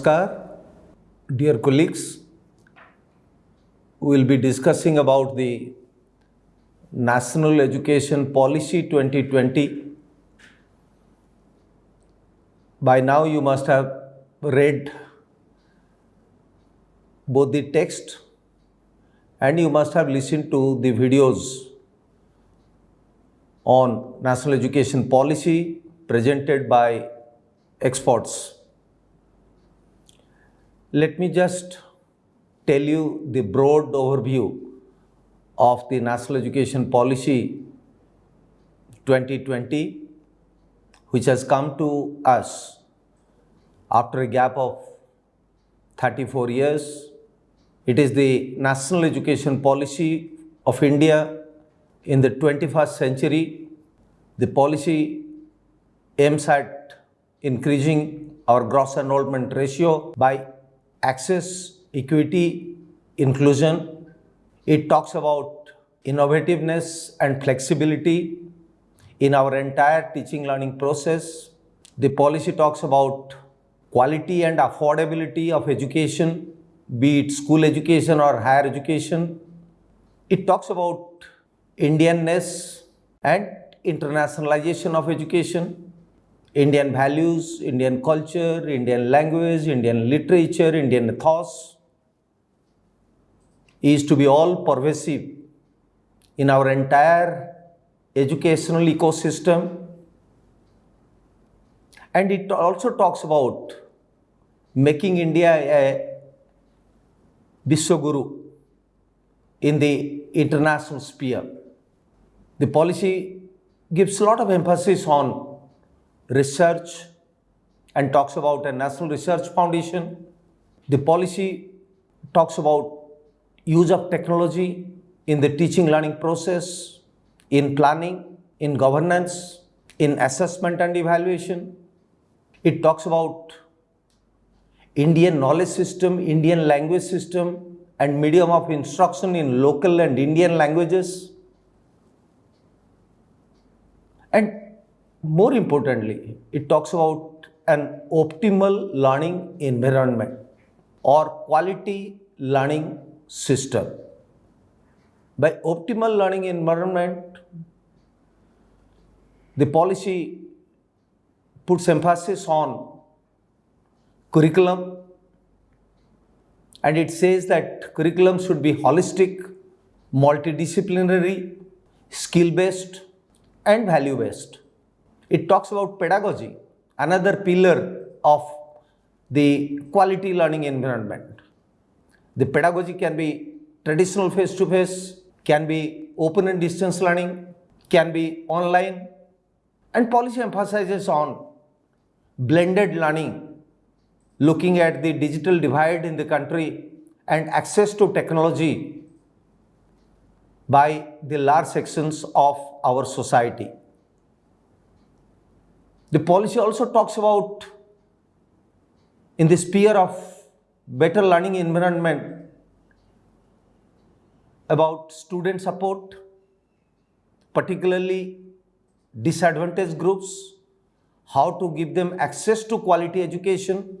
Namaskar, dear colleagues. We will be discussing about the National Education Policy 2020. By now, you must have read both the text and you must have listened to the videos on national education policy presented by experts. Let me just tell you the broad overview of the National Education Policy 2020, which has come to us after a gap of 34 years. It is the National Education Policy of India in the 21st century. The policy aims at increasing our gross enrollment ratio by access, equity, inclusion. It talks about innovativeness and flexibility in our entire teaching learning process. The policy talks about quality and affordability of education, be it school education or higher education. It talks about Indianness and internationalization of education Indian values, Indian culture, Indian language, Indian literature, Indian ethos is to be all pervasive in our entire educational ecosystem. And it also talks about making India a Vishwaguru in the international sphere. The policy gives a lot of emphasis on research and talks about a national research foundation. The policy talks about use of technology in the teaching learning process, in planning, in governance, in assessment and evaluation. It talks about Indian knowledge system, Indian language system and medium of instruction in local and Indian languages. And more importantly, it talks about an optimal learning environment or quality learning system. By optimal learning environment, the policy puts emphasis on curriculum and it says that curriculum should be holistic, multidisciplinary, skill based, and value based. It talks about pedagogy, another pillar of the quality learning environment. The pedagogy can be traditional face-to-face, can be open and distance learning, can be online, and policy emphasizes on blended learning, looking at the digital divide in the country and access to technology by the large sections of our society. The policy also talks about in the sphere of better learning environment about student support, particularly disadvantaged groups, how to give them access to quality education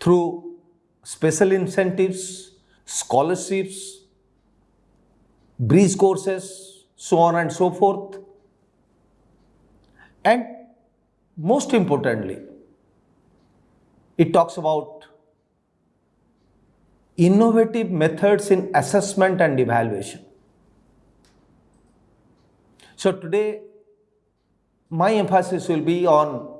through special incentives, scholarships, bridge courses, so on and so forth. And most importantly, it talks about innovative methods in assessment and evaluation. So today, my emphasis will be on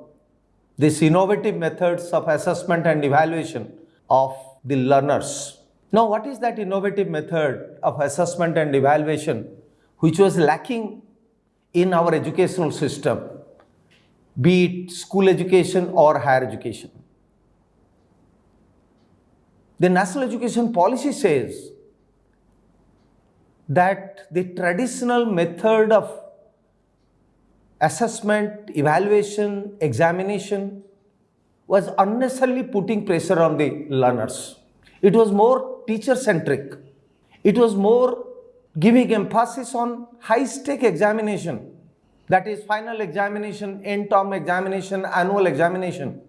these innovative methods of assessment and evaluation of the learners. Now, what is that innovative method of assessment and evaluation which was lacking in our educational system? Be it school education or higher education. The national education policy says that the traditional method of assessment, evaluation, examination was unnecessarily putting pressure on the learners. It was more teacher centric. It was more giving emphasis on high stake examination that is final examination, end term examination, annual examination.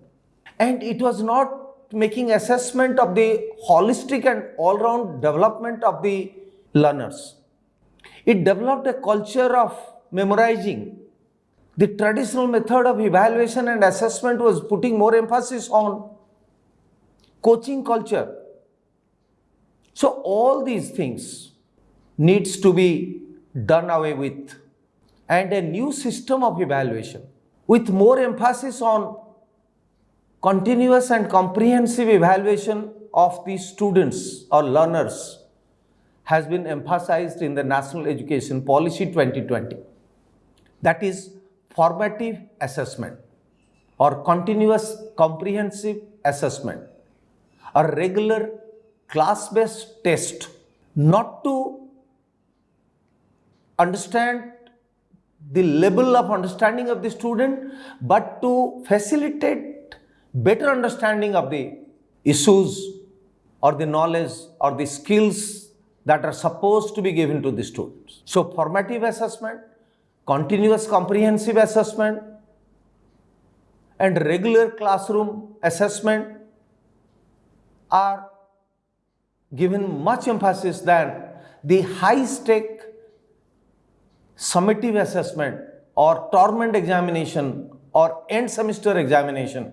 And it was not making assessment of the holistic and all round development of the learners. It developed a culture of memorizing. The traditional method of evaluation and assessment was putting more emphasis on coaching culture. So all these things needs to be done away with and a new system of evaluation with more emphasis on continuous and comprehensive evaluation of the students or learners has been emphasized in the National Education Policy 2020. That is formative assessment or continuous comprehensive assessment, a regular class-based test, not to understand the level of understanding of the student, but to facilitate better understanding of the issues or the knowledge or the skills that are supposed to be given to the students. So formative assessment, continuous comprehensive assessment and regular classroom assessment are given much emphasis than the high stake summative assessment or term end examination or end semester examination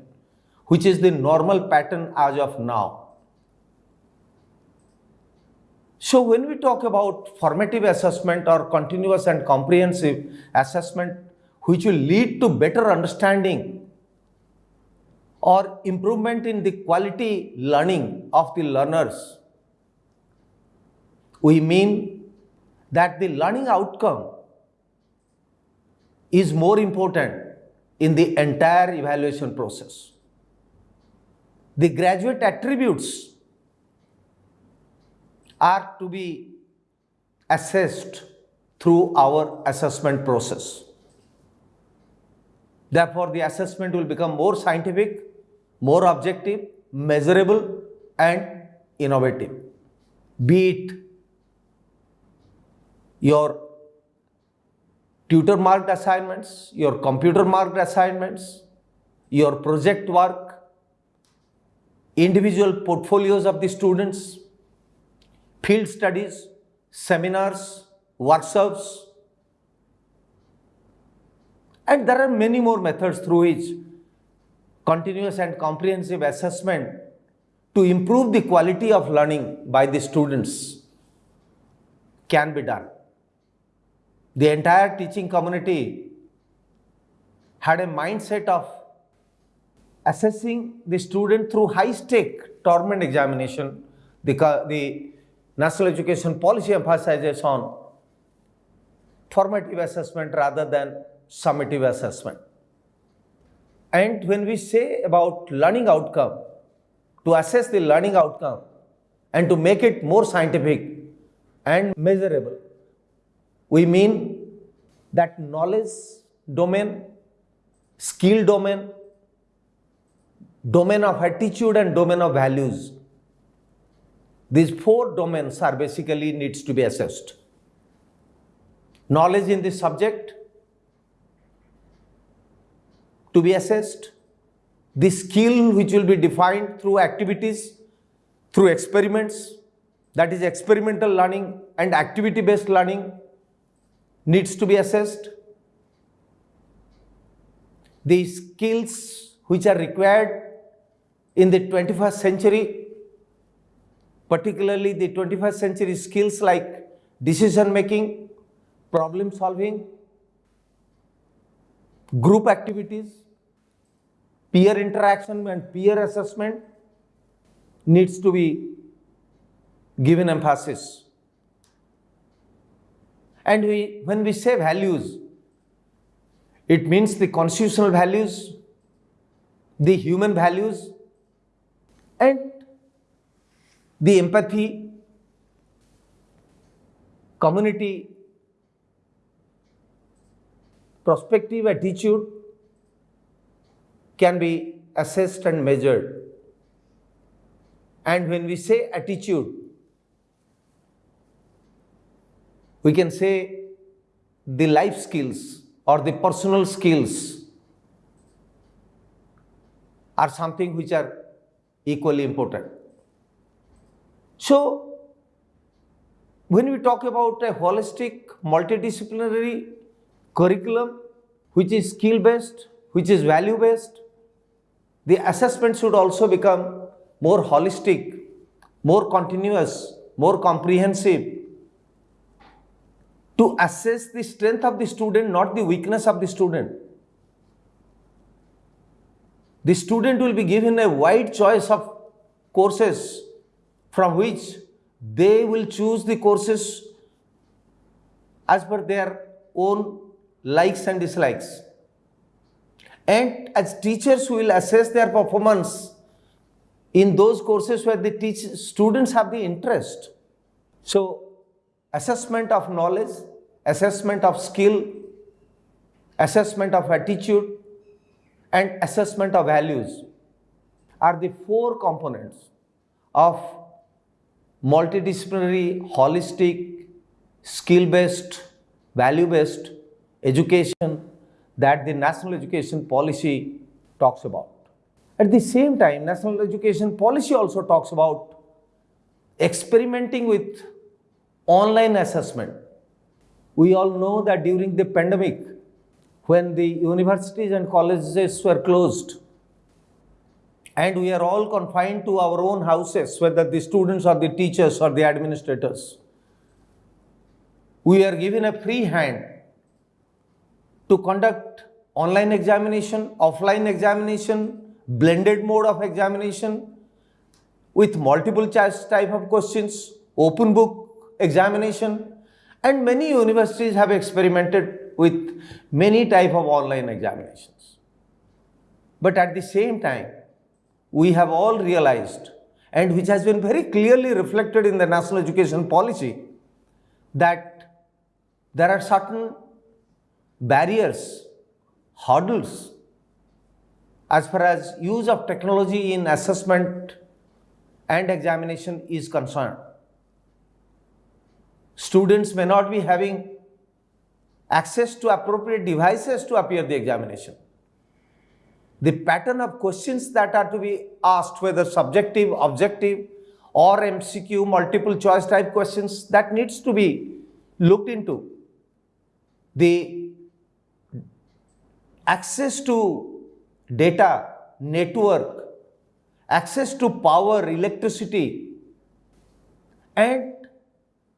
which is the normal pattern as of now. So when we talk about formative assessment or continuous and comprehensive assessment which will lead to better understanding or improvement in the quality learning of the learners, we mean that the learning outcome is more important in the entire evaluation process. The graduate attributes are to be assessed through our assessment process. Therefore, the assessment will become more scientific, more objective, measurable and innovative. Be it your tutor marked assignments, your computer marked assignments, your project work, individual portfolios of the students, field studies, seminars, workshops, and there are many more methods through which continuous and comprehensive assessment to improve the quality of learning by the students can be done. The entire teaching community had a mindset of assessing the student through high stake term end examination. The, the National Education Policy emphasizes on formative assessment rather than summative assessment. And when we say about learning outcome, to assess the learning outcome and to make it more scientific and measurable, we mean that knowledge domain, skill domain, domain of attitude and domain of values. These four domains are basically needs to be assessed. Knowledge in the subject to be assessed, the skill which will be defined through activities, through experiments, that is experimental learning and activity based learning needs to be assessed. The skills which are required in the 21st century particularly the 21st century skills like decision making, problem solving, group activities, peer interaction and peer assessment needs to be given emphasis. And we, when we say values, it means the constitutional values, the human values, and the empathy, community, prospective attitude can be assessed and measured. And when we say attitude, we can say the life skills or the personal skills are something which are equally important. So, when we talk about a holistic, multidisciplinary curriculum, which is skill based, which is value based, the assessment should also become more holistic, more continuous, more comprehensive to assess the strength of the student, not the weakness of the student. The student will be given a wide choice of courses from which they will choose the courses as per their own likes and dislikes. And as teachers, we will assess their performance in those courses where the teach, students have the interest. So, assessment of knowledge, assessment of skill, assessment of attitude, and assessment of values are the four components of multidisciplinary, holistic, skill based, value based education that the national education policy talks about. At the same time, national education policy also talks about experimenting with online assessment. We all know that during the pandemic, when the universities and colleges were closed, and we are all confined to our own houses, whether the students or the teachers or the administrators, we are given a free hand to conduct online examination, offline examination, blended mode of examination with multiple choice type of questions, open book examination, and many universities have experimented with many type of online examinations. But at the same time, we have all realized and which has been very clearly reflected in the national education policy that there are certain barriers, hurdles as far as use of technology in assessment and examination is concerned. Students may not be having access to appropriate devices to appear the examination. The pattern of questions that are to be asked, whether subjective, objective, or MCQ, multiple choice type questions, that needs to be looked into. The access to data, network, access to power, electricity, and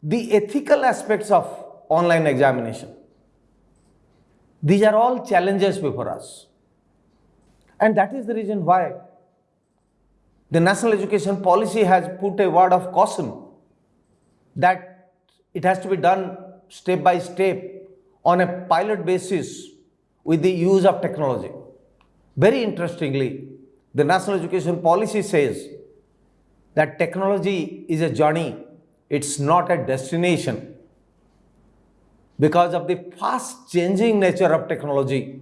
the ethical aspects of online examination. These are all challenges before us. And that is the reason why the national education policy has put a word of caution that it has to be done step by step on a pilot basis with the use of technology. Very interestingly, the national education policy says that technology is a journey, it's not a destination. Because of the fast changing nature of technology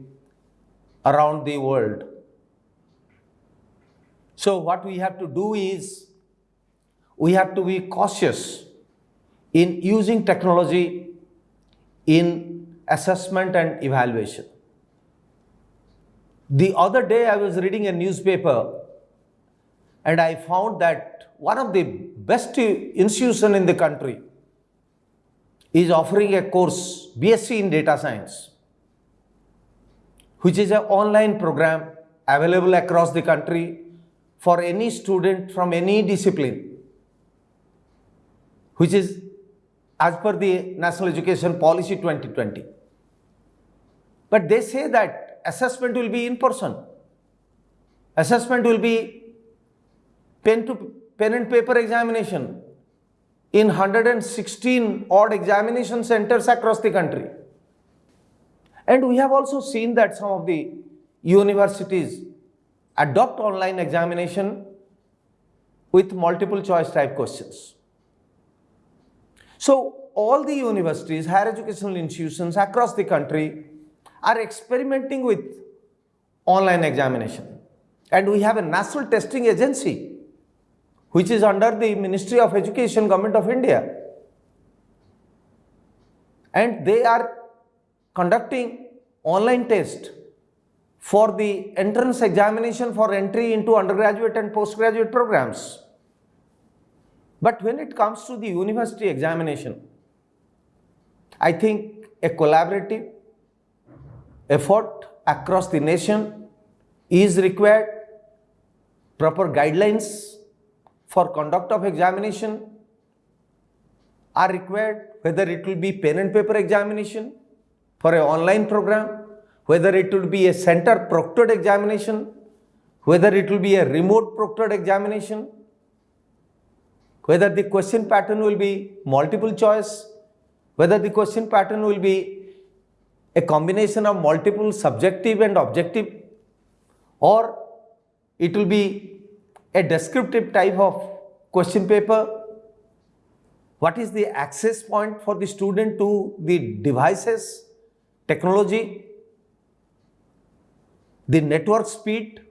around the world. So, what we have to do is we have to be cautious in using technology in assessment and evaluation. The other day I was reading a newspaper and I found that one of the best institution in the country is offering a course BSc in data science which is an online program available across the country for any student from any discipline which is as per the national education policy 2020 but they say that assessment will be in person. Assessment will be pen to pen and paper examination in 116 odd examination centers across the country. And we have also seen that some of the universities adopt online examination with multiple choice type questions. So, all the universities, higher educational institutions across the country are experimenting with online examination. And we have a national testing agency which is under the Ministry of Education, Government of India. And they are conducting online test for the entrance examination for entry into undergraduate and postgraduate programs. But when it comes to the university examination, I think a collaborative effort across the nation is required, proper guidelines for conduct of examination are required, whether it will be pen and paper examination for an online program, whether it will be a center proctored examination, whether it will be a remote proctored examination, whether the question pattern will be multiple choice, whether the question pattern will be a combination of multiple subjective and objective or it will be a descriptive type of question paper. What is the access point for the student to the devices, technology, the network speed,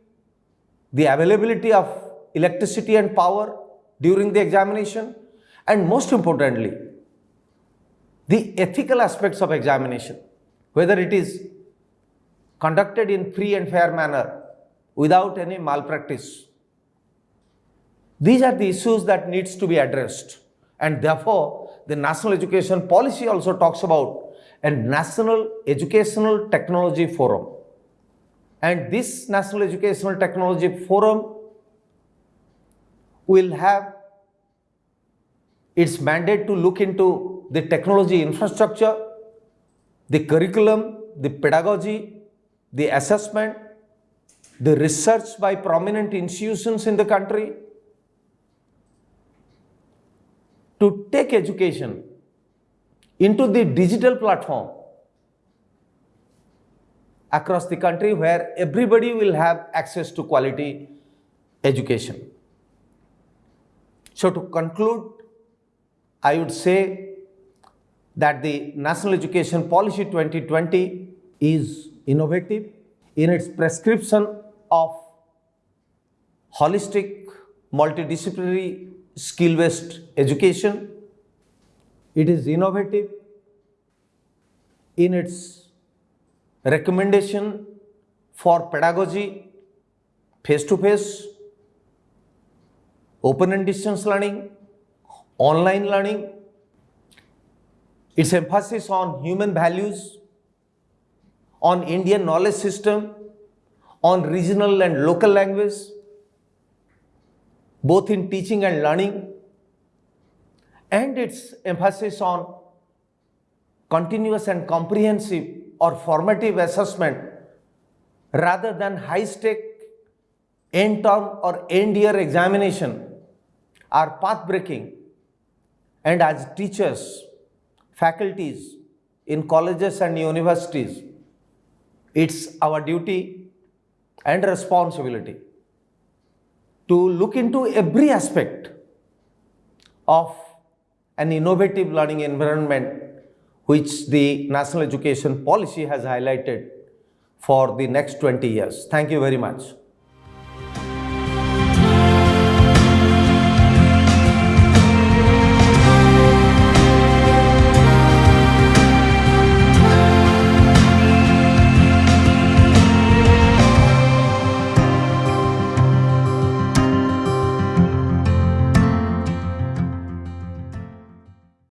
the availability of electricity and power during the examination and most importantly, the ethical aspects of examination whether it is conducted in free and fair manner without any malpractice. These are the issues that needs to be addressed. And therefore the national education policy also talks about a national educational technology forum. And this national educational technology forum will have its mandate to look into the technology infrastructure the curriculum, the pedagogy, the assessment, the research by prominent institutions in the country to take education into the digital platform across the country where everybody will have access to quality education. So to conclude, I would say that the National Education Policy 2020 is innovative in its prescription of holistic, multidisciplinary, skill-based education. It is innovative in its recommendation for pedagogy, face-to-face, open and distance learning, online learning, its emphasis on human values, on Indian knowledge system, on regional and local language, both in teaching and learning, and its emphasis on continuous and comprehensive or formative assessment rather than high-stake end-term or end-year examination are path-breaking and as teachers faculties in colleges and universities, it's our duty and responsibility to look into every aspect of an innovative learning environment which the National Education Policy has highlighted for the next 20 years. Thank you very much.